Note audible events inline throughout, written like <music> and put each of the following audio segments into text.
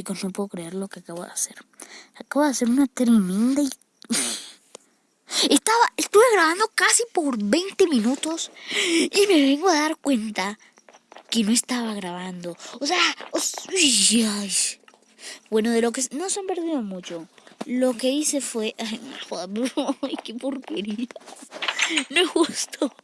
chicos, no puedo creer lo que acabo de hacer. Acabo de hacer una tremenda... <laughs> Estaba, estuve grabando casi por 20 minutos y me vengo a dar cuenta que no estaba grabando. O sea, bueno, de lo que no se han perdido mucho. Lo que hice fue, <laughs> ay, <laughs> ay qué porquería. No es justo.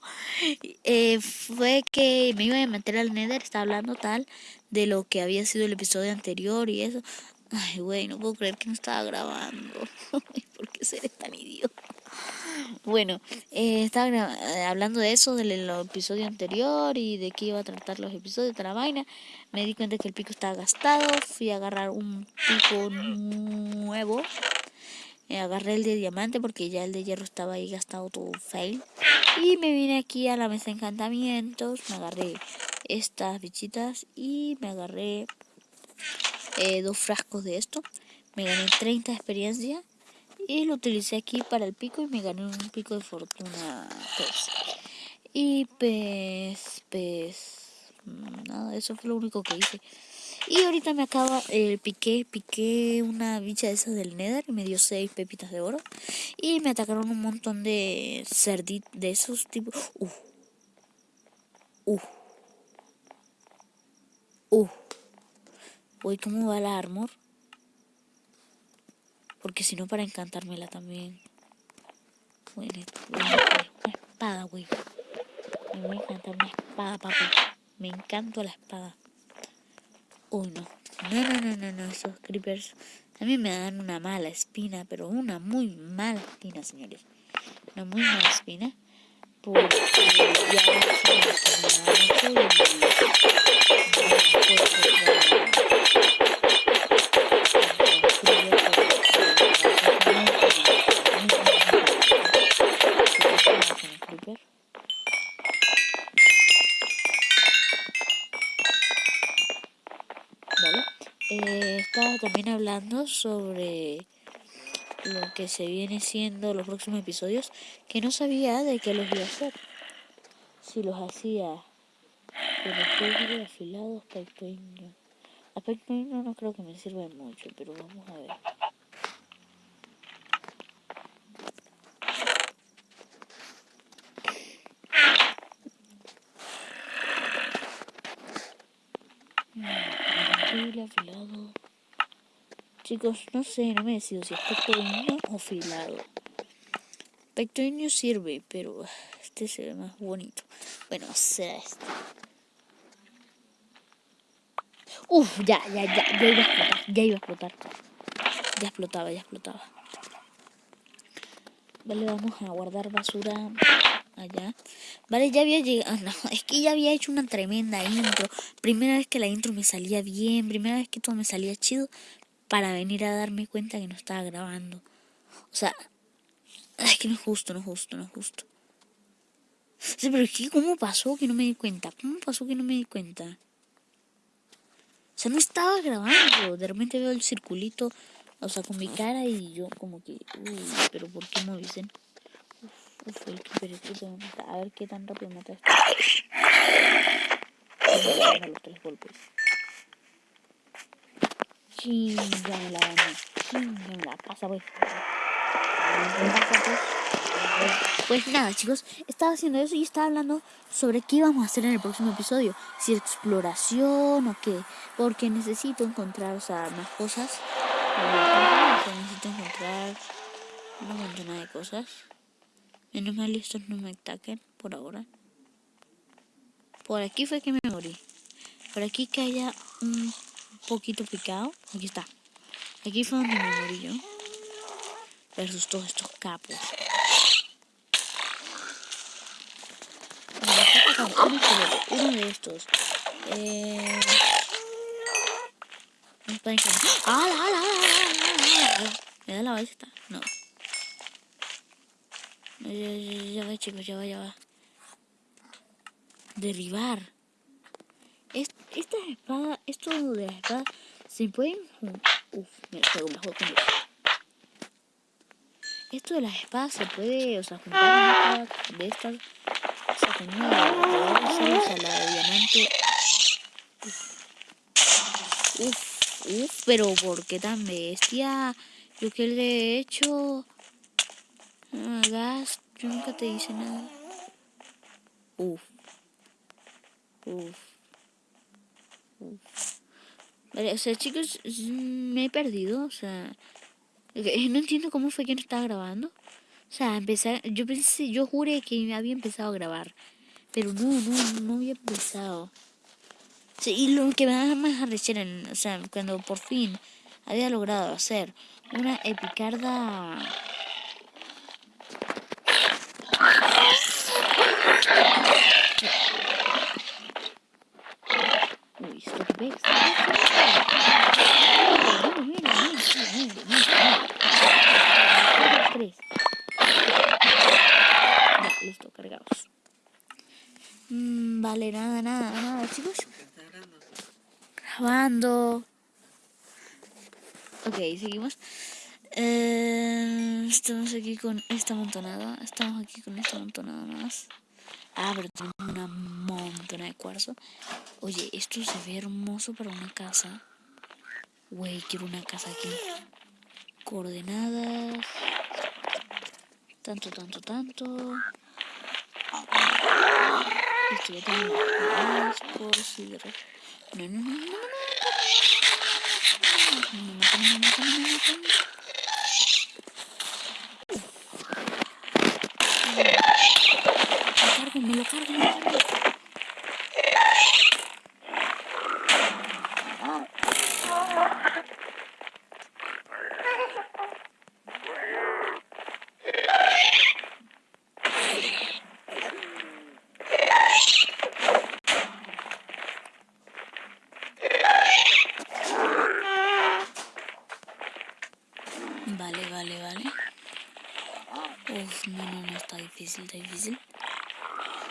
Eh, fue que me iba a meter al Nether, estaba hablando tal de lo que había sido el episodio anterior y eso. Ay, güey, no puedo creer que no estaba grabando. <laughs> ¿Por qué seré tan idiota? Bueno, eh, estaba eh, hablando de eso, del episodio anterior y de qué iba a tratar los episodios de la vaina. Me di cuenta que el pico estaba gastado. Fui a agarrar un pico nuevo. Eh, agarré el de diamante porque ya el de hierro estaba ahí gastado todo fail. Y me vine aquí a la mesa de encantamientos. Me agarré estas bichitas y me agarré dos frascos de esto. Me gané 30 de experiencia y lo utilicé aquí para el pico y me gané un pico de fortuna. Pues. y pues pues nada eso fue lo único que hice. Y ahorita me acaba el piqué piqué una bicha de esas del nether y me dio seis pepitas de oro. Y me atacaron un montón de cerditos de esos tipos uh uh uh. Uy cómo va la armor porque si no, para encantármela también. Una espada, güey. Me voy a encantar una espada, papi. Me encanta la espada. Uy, no. No, no, no, no, no. Esos creepers a mí me dan una mala espina, pero una muy mala espina, señores. Una muy mala espina. Porque ya no mucho también hablando sobre lo que se viene siendo los próximos episodios, que no sabía de qué los iba a hacer. Si los hacía de los afilados, pequeños. Aspecto no creo que me sirva mucho, pero vamos a ver. Mm, afilado. Chicos, no sé, no me decido si es pequeño o filado. Pequeño sirve, pero este se ve más bonito. Bueno, será este. Uf, ya, ya, ya, ya iba a explotar, ya iba a explotar. Ya explotaba, ya explotaba. Vale, vamos a guardar basura allá. Vale, ya había llegado, <laughs> no, es que ya había hecho una tremenda intro. Primera vez que la intro me salía bien, primera vez que todo me salía chido, para venir a darme cuenta que no estaba grabando. O sea, es que no es justo, no es justo, no es justo. Pero es que ¿cómo pasó que no me di cuenta? ¿Cómo pasó que no me di cuenta? O sea, no estaba grabando. De repente veo el circulito, o sea, con mi cara y yo como que, uy, pero ¿por qué no dicen? Uf, uf, el que A ver qué tan rápido mata esto. A <laughs> los tres golpes. Chingame la baña. Chingame la casa, pues. Pues nada, chicos, estaba haciendo eso y estaba hablando sobre qué íbamos a hacer en el próximo episodio. Si exploración o qué. Porque necesito encontrar, o sea, más cosas. Necesito encontrar una montón de cosas. Menos mal estos no me ataquen por ahora. Por aquí fue que me morí. Por aquí que haya un poquito picado. Aquí está. Aquí fue donde me morí yo. Versus todos estos capos. Uno de estos. Eh... ¡Ah, la, la, ¿Me da la ballesta? No. Ya, ya, ya va, chicos, ya va, ya va. Derribar. Esta espada, esto de la espada, se pueden... Uf, me juego mejor con esto. De las espadas se puede, o sea, juntar una de estas, o sea, con una de, la de diamante. Uf, Uf, pero ¿por qué tan bestia? Yo que le he hecho... No gas, yo nunca te hice nada. Uf. Uf. Uf. Vale, o sea, chicos, me he perdido, o sea... No entiendo cómo fue que no estaba grabando. O sea, empezar, yo pensé, yo juré que había empezado a grabar. Pero no, no, no había empezado. Sí, y lo que me da más arrechera, o sea, cuando por fin había logrado hacer una epicarda... Uy, esto. Ya, listo, cargados. Vale, nada, nada, nada, chicos grabando. Ok, seguimos. Eh, estamos aquí con esta montonada. Estamos aquí con esta montonada más. Ah, pero tenemos una de cuarzo. Oye, esto se ve hermoso para una casa. Güey, quiero una casa aquí. Coordenadas. Tanto, tanto, tanto. Esto ya tengo no, no, no, lo cargo, me lo cargo. está difícil.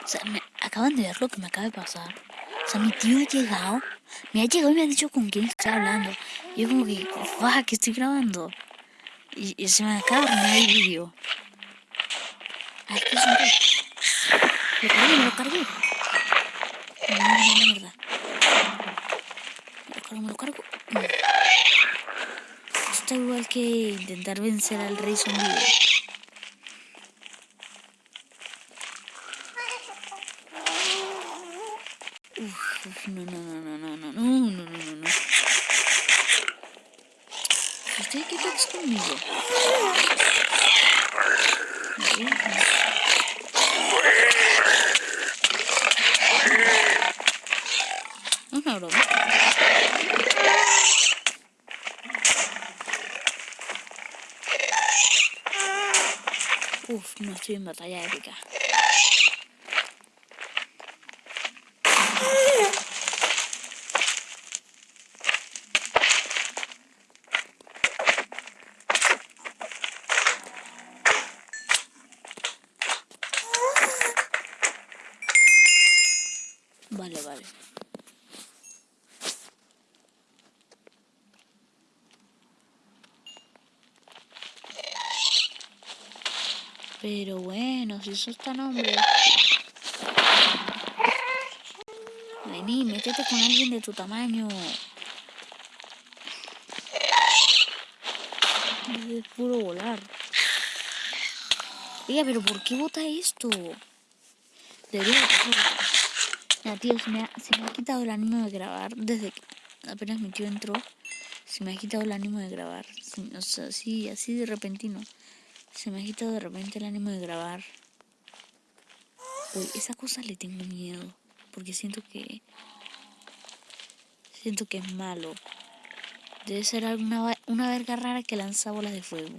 O sea, me, acaban de ver lo que me acaba de pasar. O sea, mi tío ha llegado, me ha llegado y me ha dicho con quién está hablando. Y yo como que, ¡guau! que estoy grabando. Y, se me acaba de arruinar el vídeo. Ay, ¿qué es Lo cargué, me lo cargué. No, mierda. Me lo cargo, me lo cargo. Está igual que intentar vencer al rey zombi. Aha oğlum. Uf, måste vi möta jävliga. Pero bueno, si eso está nombre. Vení, métete con alguien de tu tamaño. Es puro volar. Oiga, pero ¿por qué bota esto? Debería ya, tío, se me, ha, se me ha quitado el ánimo de grabar desde que apenas mi tío entró. Se me ha quitado el ánimo de grabar. O sea, así, así de repentino. Se me ha quitado de repente el ánimo de grabar. Uy, esa cosa le tengo miedo. Porque siento que... Siento que es malo. Debe ser alguna una verga rara que lanza bolas de fuego.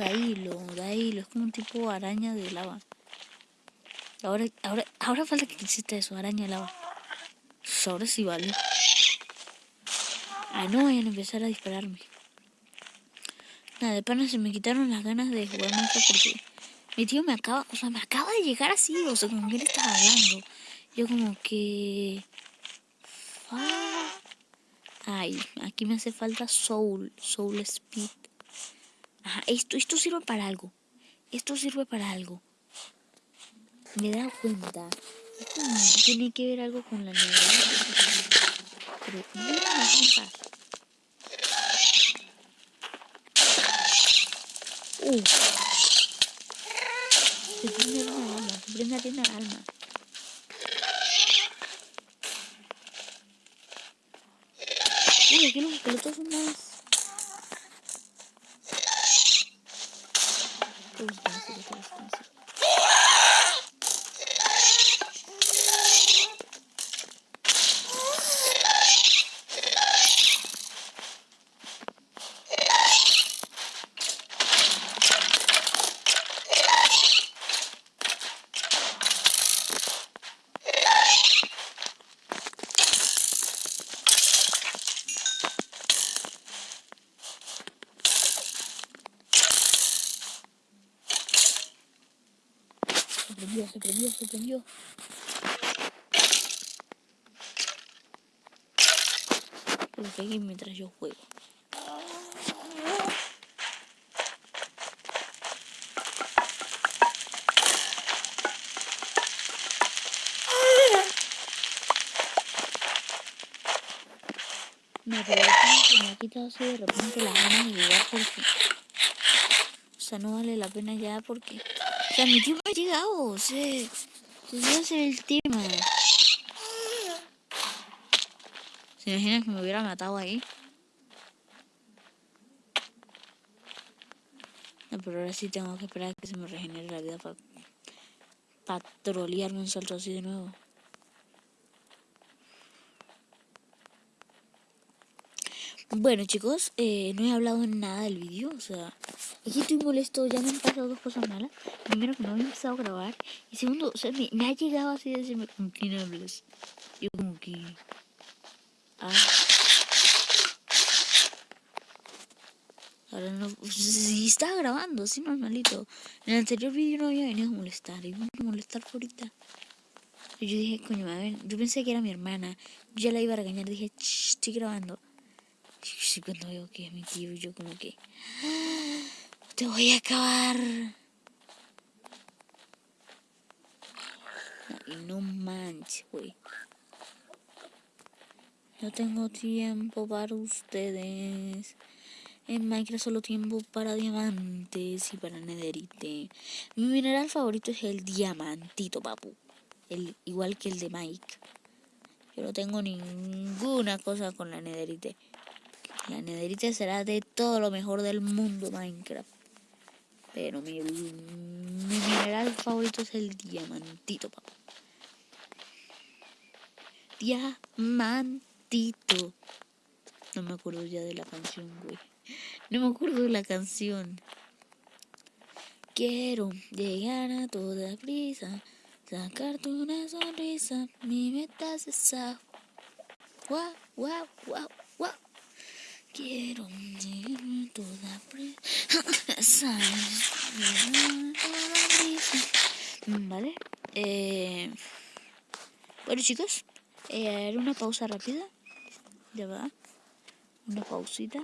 Ah, Dailo, Dailo, es como un tipo araña de lava. Ahora, ahora, ahora falta que exista eso, araña de lava. Ahora sí vale. Ah, no vayan a empezar a dispararme. Nada, de pana se me quitaron las ganas de jugar mucho porque mi tío me acaba, o sea, me acaba de llegar así, o sea, como que él estaba hablando. Yo como que... Ay, aquí me hace falta soul, soul speed. Ajá, esto, esto sirve para algo. Esto sirve para algo. Me he dado cuenta. tiene que ver algo con la nieve. Pero me paz. Uh. Se prende una alma, se prende una alma. Uy, aquí los esqueletos son más Thank you. Se prendió, se prendió. Porque aquí mientras yo juego. Me pero me ha quitado así de repente las ganas de jugar porque... O sea, no vale la pena ya porque... O sea, mi tiempo ha llegado, se, se a hacer el tema. ¿Se imaginan que me hubiera matado ahí? No, pero ahora sí tengo que esperar a que se me regenere la vida para patrolearme un salto así de nuevo. Bueno chicos, eh, no he hablado nada del vídeo, o sea, aquí estoy molesto, ya me han pasado dos cosas malas. Primero que no había empezado a grabar, y segundo, o sea, me, ha llegado así de decirme, ¿con quién hablas? Yo como que... Ah. Ahora no... Sí, estaba grabando, así normalito. En el anterior vídeo no había venido a molestar, y a molestar por ahorita. yo dije, coño, ver, yo pensé que era mi hermana, yo ya la iba a regañar, dije, estoy grabando. Cuando veo que es mi tío, yo como que... Te voy a acabar. Y no manches, güey. No tengo tiempo para ustedes. En Minecraft solo tiempo para diamantes y para nederite. Mi mineral favorito es el diamantito, papu. El, igual que el de Mike. Yo no tengo ninguna cosa con la nederite. La nederita será de todo lo mejor del mundo Minecraft. Pero mi, mineral favorito es el diamantito, papá. Diamantito. No me acuerdo ya de la canción, güey. No me acuerdo de la canción. Quiero llegar a toda prisa, sacarte una sonrisa. Mi meta es esa. Guau, guau, guau. Quiero toda presa. Vale. Eh, bueno chicos, eh, una pausa rápida. Ya va. Una pausita.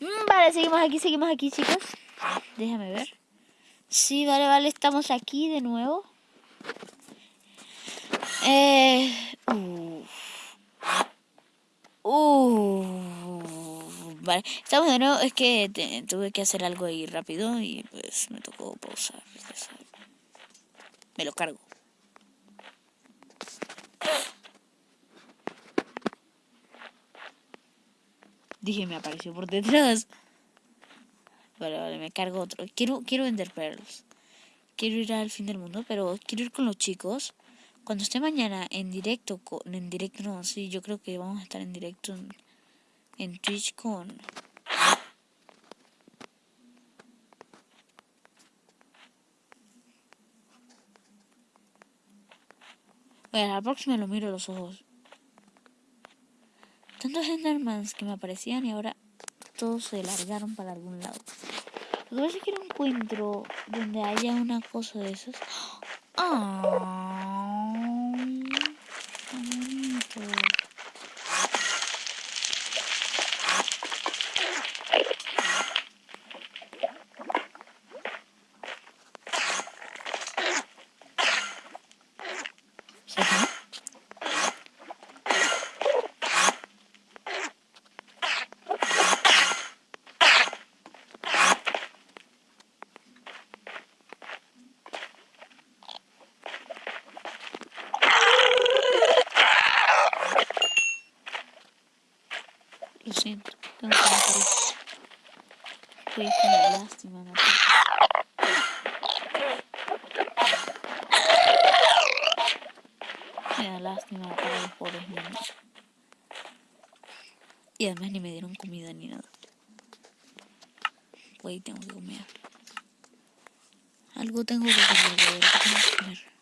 Mm, vale, seguimos aquí, seguimos aquí chicos. Déjame ver. Sí, vale, vale, estamos aquí de nuevo. Eh, Vale, estamos de nuevo, es que tuve que hacer algo ahí rápido y pues me tocó pausar. Me lo cargo. Dije, me apareció por detrás. Vale, vale, me cargo otro. Quiero, quiero vender perros. Quiero ir al fin del mundo, pero quiero ir con los chicos. Cuando esté mañana en directo, en directo no, sí, yo creo que vamos a estar en directo en, Twitch con... Bueno, la próxima lo miro a los ojos. Tantos Endermans que me aparecían y ahora todos se largaron para algún lado. Lo que pasa es que encuentro donde haya una cosa de esas. ¡Ah! Siento, tengo que. Fue una lástima matarlo. Me da lástima matar a los pobres niños. Y además ni me dieron comida ni nada. Güey, tengo que comer. Algo tengo que comer, tengo que comer.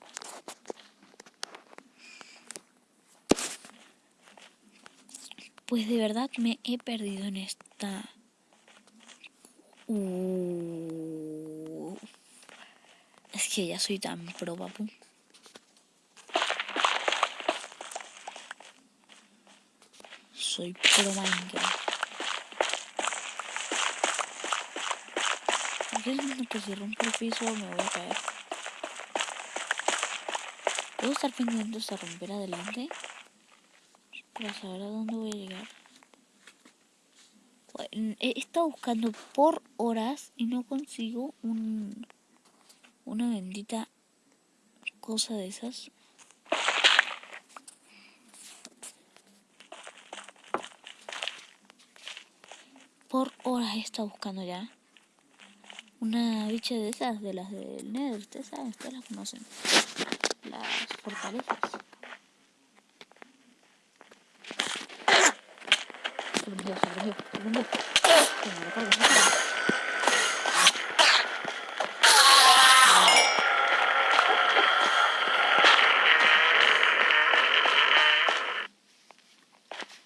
Pues de verdad me he perdido en esta... Uh... Es que ya soy tan pro, papu. Soy pro Minecraft. Porque que si rompo el piso me voy a caer. ¿Puedo estar pendiente hasta romper adelante? Para saber a dónde voy a llegar. he estado buscando por horas y no consigo un, una bendita cosa de esas. Por horas he estado buscando ya una bicha de esas, de las del Nether, ustedes saben, ustedes las conocen. Las fortalezas.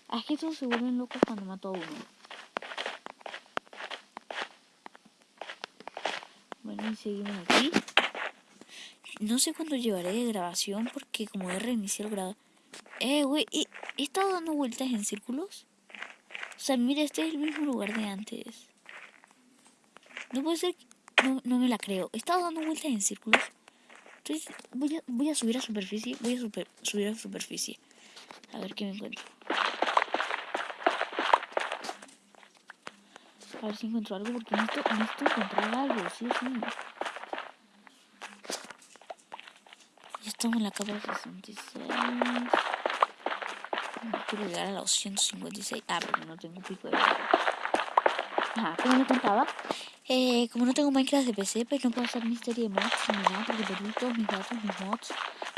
Aquí todos se vuelven locos cuando mato a uno. Bueno, y seguimos aquí. No sé cuánto llevaré de grabación porque como he reiniciado el grado... Eh, güey, ¿he, ¿he estado dando vueltas en círculos? O sea, mira, este es el mismo lugar de antes. No puede ser... No, no me la creo. He estado dando vueltas en círculos. Entonces, voy a, voy a subir a superficie. Voy a subir a superficie. A ver qué me encuentro. A ver si encuentro algo porque necesito, necesito encontrar algo. Sí, sí. Ya estamos en la capa 66 quiero llegar a los 156. Ah, pero no tengo pico de Ajá, como me contaba, eh, como no tengo Minecraft de PC, pues no puedo hacer misterio de mods ni nada, porque perdí todos mis datos, mis mods.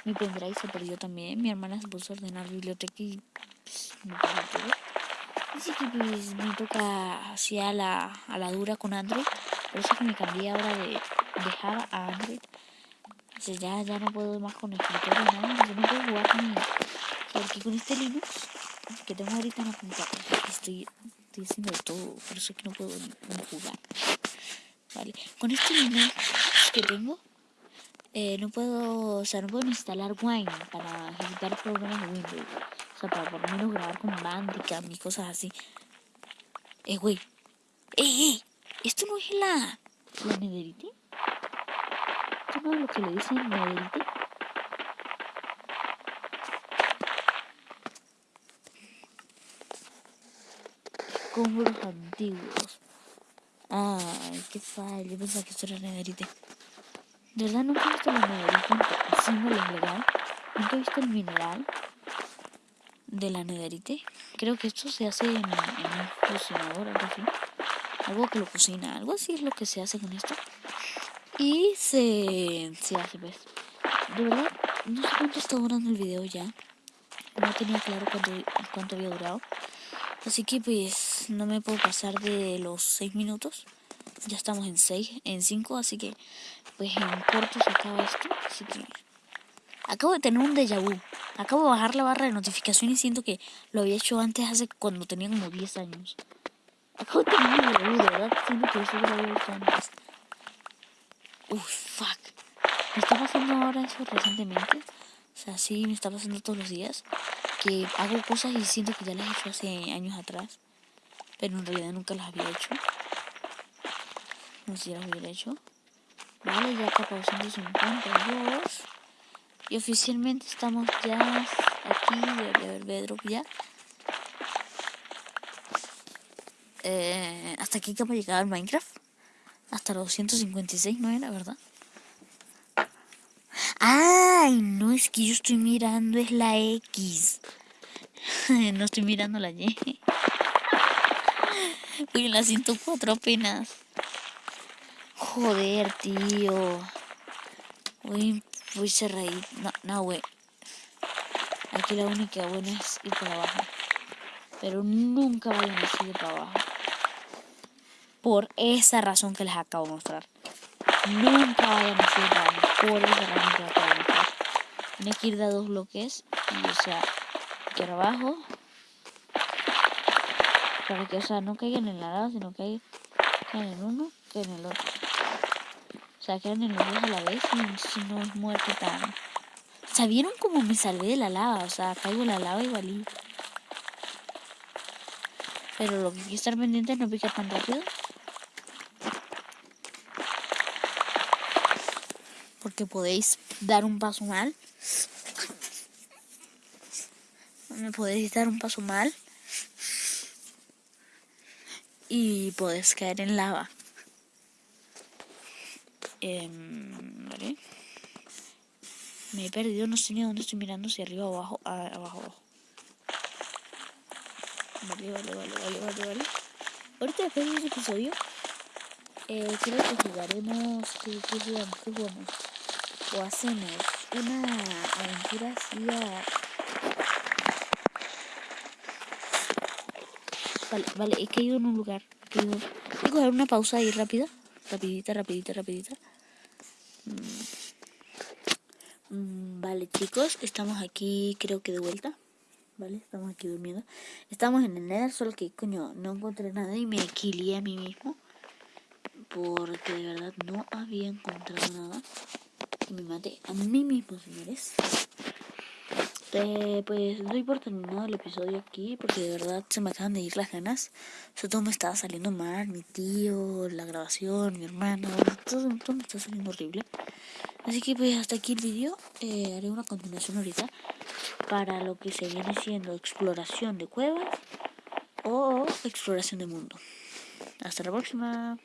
Mi pendrive se perdió también. Mi hermana se puso a ordenar biblioteca y pues, me todo. Así que pues me toca así a la, a la dura con Android. Por eso que me cambié ahora de, de Java a Android. Entonces ya, ya no puedo más con escritorio, nada. Yo no puedo jugar ni... Porque con este Linux que tengo ahorita en la computadora. Estoy, estoy haciendo de todo, por eso es que no puedo jugar. Vale, con este Linux que tengo, eh, no puedo, o sea, no puedo instalar Wine para ejecutar programas de Windows. O sea, para por lo menos grabar con Bandicam y cosas así. Eh, güey. Eh, eh. ¿Esto no es la, la Nederite? ¿Esto no es lo que le dicen Nederite? Como los antiguos. Ay, qué fallo. Yo pensaba que esto era nederite. De verdad nunca he visto la nederite el símbolo legal. Nunca he visto el mineral de la nederite. Creo que esto se hace en, en un cocinador, algo así. Algo que lo cocina, algo así es lo que se hace con esto. Y se, se hace, pues. De verdad, no sé cuánto está durando el video ya. No tenía claro cuánto había durado. Así que pues no me puedo pasar de los 6 minutos. Ya estamos en 6, en 5, así que pues en corto se acaba esto. Así que acabo de tener un déjà vu. Acabo de bajar la barra de notificación y siento que lo había hecho antes hace cuando tenía como 10 años. Acabo de tener un déjà vu, de verdad siento que eso lo había hecho antes. Uff, fuck. Me está pasando ahora eso recientemente. O sea, sí, me está pasando todos los días que hago cosas y siento que ya las he hecho hace años atrás, pero en realidad nunca las había hecho. No sé si las hubiera hecho. Vale, ya capa 252. Y oficialmente estamos ya aquí, de Bedrock ya. Eh, hasta aquí capa llegado el Minecraft. Hasta los 256, ¿no era verdad? Ay, no es que yo estoy mirando, es la X. <laughs> no estoy mirando la Y. <laughs> Voy en la 104 apenas. Joder, tío. Voy, voy cerradito. No, no, güey. Aquí la única buena es ir para abajo. Pero nunca vayan a ir para abajo. Por esa razón que les acabo de mostrar. Nunca vayan a para abajo. Por esa razón que les acabo de mostrar. Tiene que ir de dos bloques. Y o sea, aquí abajo. Para que, o sea, no caigan en la lava, sino que caigan en uno, que en el otro. O sea, quedan en los dos a la vez y si no es muerte tan... ¿Sabieron cómo me salvé de la lava? O sea, caigo en la lava y valí. Pero lo que hay que estar pendiente es no picar tan rápido. Porque podéis dar un paso mal. Me podéis dar un paso mal. Y podéis caer en lava. Eh. Me he perdido, no sé ni dónde estoy mirando, si arriba o abajo. Ah, abajo, abajo. Vale, vale, vale, vale, vale, vale. Ahorita después de este episodio, eh, creo que jugaremos. ¿Qué jugamos? O hacemos una aventura así a. Vale, vale, he caído en un lugar. Voy a coger una pausa ahí rápida. Rapidita, rapidita, rapidita. Mm, vale, chicos, estamos aquí, creo que de vuelta. Vale, estamos aquí durmiendo. Estamos en el Nether, solo que, coño, no encontré nada y me equilié a mí mismo. Porque de verdad no había encontrado nada. Y me maté a mí mismo, señores. Eh, pues doy por terminado el episodio aquí porque de verdad se me acaban de ir las ganas. todo me estaba saliendo mal, mi tío, la grabación, mi hermano, todo, todo me está saliendo horrible. Así que pues hasta aquí el vídeo. Eh, haré una continuación ahorita para lo que se viene siendo exploración de cuevas o exploración de mundo. Hasta la próxima.